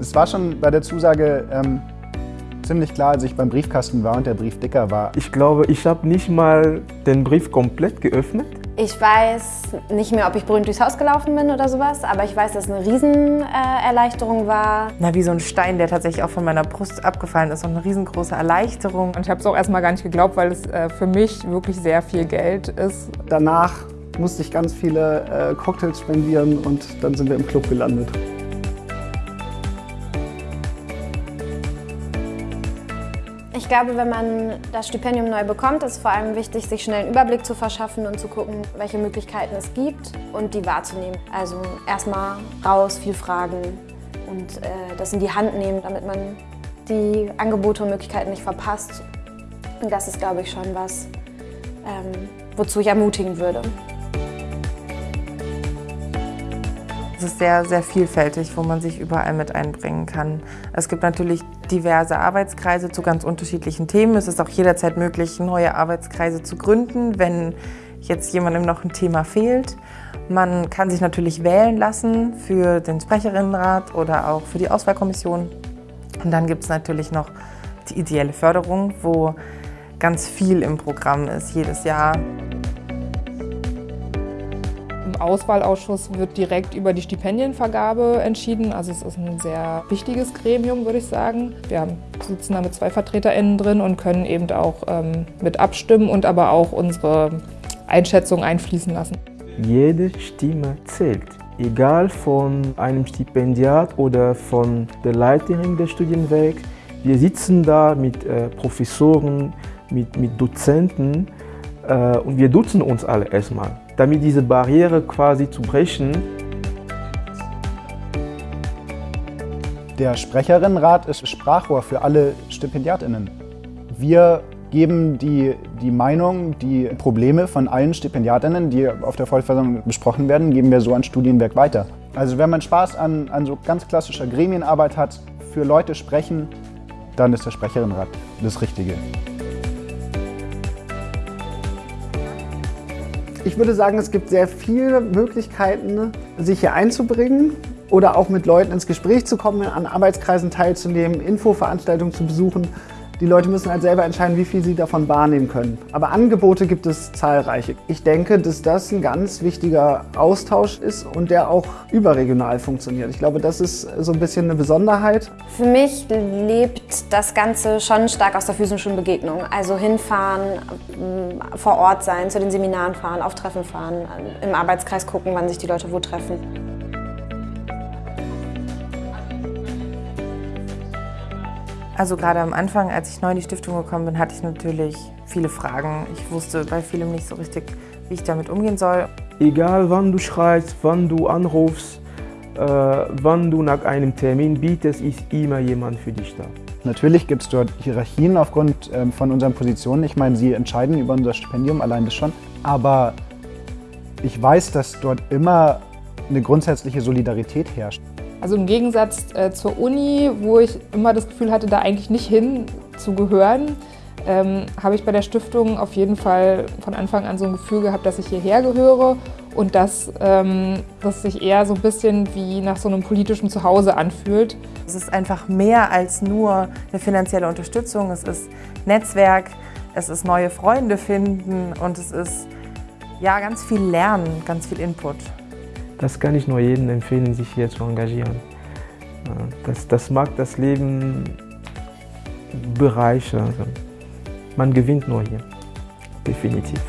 Es war schon bei der Zusage ähm, ziemlich klar, als ich beim Briefkasten war und der Brief dicker war. Ich glaube, ich habe nicht mal den Brief komplett geöffnet. Ich weiß nicht mehr, ob ich berühmt durchs Haus gelaufen bin oder sowas, aber ich weiß, dass es eine Riesenerleichterung äh, war. Na, wie so ein Stein, der tatsächlich auch von meiner Brust abgefallen ist und eine riesengroße Erleichterung. Und ich habe es auch erstmal gar nicht geglaubt, weil es äh, für mich wirklich sehr viel Geld ist. Danach musste ich ganz viele äh, Cocktails spendieren und dann sind wir im Club gelandet. Glaube, wenn man das Stipendium neu bekommt, ist es vor allem wichtig, sich schnell einen Überblick zu verschaffen und zu gucken, welche Möglichkeiten es gibt und die wahrzunehmen. Also erstmal raus, viel fragen und äh, das in die Hand nehmen, damit man die Angebote und Möglichkeiten nicht verpasst. Und das ist, glaube ich, schon was, ähm, wozu ich ermutigen würde. Es ist sehr, sehr vielfältig, wo man sich überall mit einbringen kann. Es gibt natürlich diverse Arbeitskreise zu ganz unterschiedlichen Themen. Es ist auch jederzeit möglich, neue Arbeitskreise zu gründen, wenn jetzt jemandem noch ein Thema fehlt. Man kann sich natürlich wählen lassen für den Sprecherinnenrat oder auch für die Auswahlkommission. Und dann gibt es natürlich noch die ideelle Förderung, wo ganz viel im Programm ist jedes Jahr. Auswahlausschuss wird direkt über die Stipendienvergabe entschieden. Also es ist ein sehr wichtiges Gremium, würde ich sagen. Wir sitzen da mit zwei VertreterInnen drin und können eben auch ähm, mit abstimmen und aber auch unsere Einschätzung einfließen lassen. Jede Stimme zählt. Egal von einem Stipendiat oder von der Leiterin des Studienwegs. Wir sitzen da mit äh, Professoren, mit, mit Dozenten äh, und wir duzen uns alle erstmal damit diese Barriere quasi zu brechen. Der Sprecherinnenrat ist Sprachrohr für alle StipendiatInnen. Wir geben die, die Meinung, die Probleme von allen StipendiatInnen, die auf der Vollversammlung besprochen werden, geben wir so an Studienwerk weiter. Also wenn man Spaß an, an so ganz klassischer Gremienarbeit hat, für Leute sprechen, dann ist der Sprecherinnenrat das Richtige. Ich würde sagen, es gibt sehr viele Möglichkeiten, sich hier einzubringen oder auch mit Leuten ins Gespräch zu kommen, an Arbeitskreisen teilzunehmen, Infoveranstaltungen zu besuchen. Die Leute müssen halt selber entscheiden, wie viel sie davon wahrnehmen können. Aber Angebote gibt es zahlreiche. Ich denke, dass das ein ganz wichtiger Austausch ist und der auch überregional funktioniert. Ich glaube, das ist so ein bisschen eine Besonderheit. Für mich lebt das Ganze schon stark aus der physischen Begegnung. Also hinfahren, vor Ort sein, zu den Seminaren fahren, auf Treffen fahren, im Arbeitskreis gucken, wann sich die Leute wo treffen. Also gerade am Anfang, als ich neu in die Stiftung gekommen bin, hatte ich natürlich viele Fragen. Ich wusste bei vielem nicht so richtig, wie ich damit umgehen soll. Egal wann du schreibst, wann du anrufst, äh, wann du nach einem Termin bietest, ist immer jemand für dich da. Natürlich gibt es dort Hierarchien aufgrund ähm, von unseren Positionen. Ich meine, sie entscheiden über unser Stipendium, allein das schon. Aber ich weiß, dass dort immer eine grundsätzliche Solidarität herrscht. Also im Gegensatz äh, zur Uni, wo ich immer das Gefühl hatte, da eigentlich nicht hin zu gehören, ähm, habe ich bei der Stiftung auf jeden Fall von Anfang an so ein Gefühl gehabt, dass ich hierher gehöre und dass ähm, das sich eher so ein bisschen wie nach so einem politischen Zuhause anfühlt. Es ist einfach mehr als nur eine finanzielle Unterstützung, es ist Netzwerk, es ist neue Freunde finden und es ist ja ganz viel Lernen, ganz viel Input. Das kann ich nur jedem empfehlen, sich hier zu engagieren. Das, das mag das Leben bereichern. Man gewinnt nur hier, definitiv.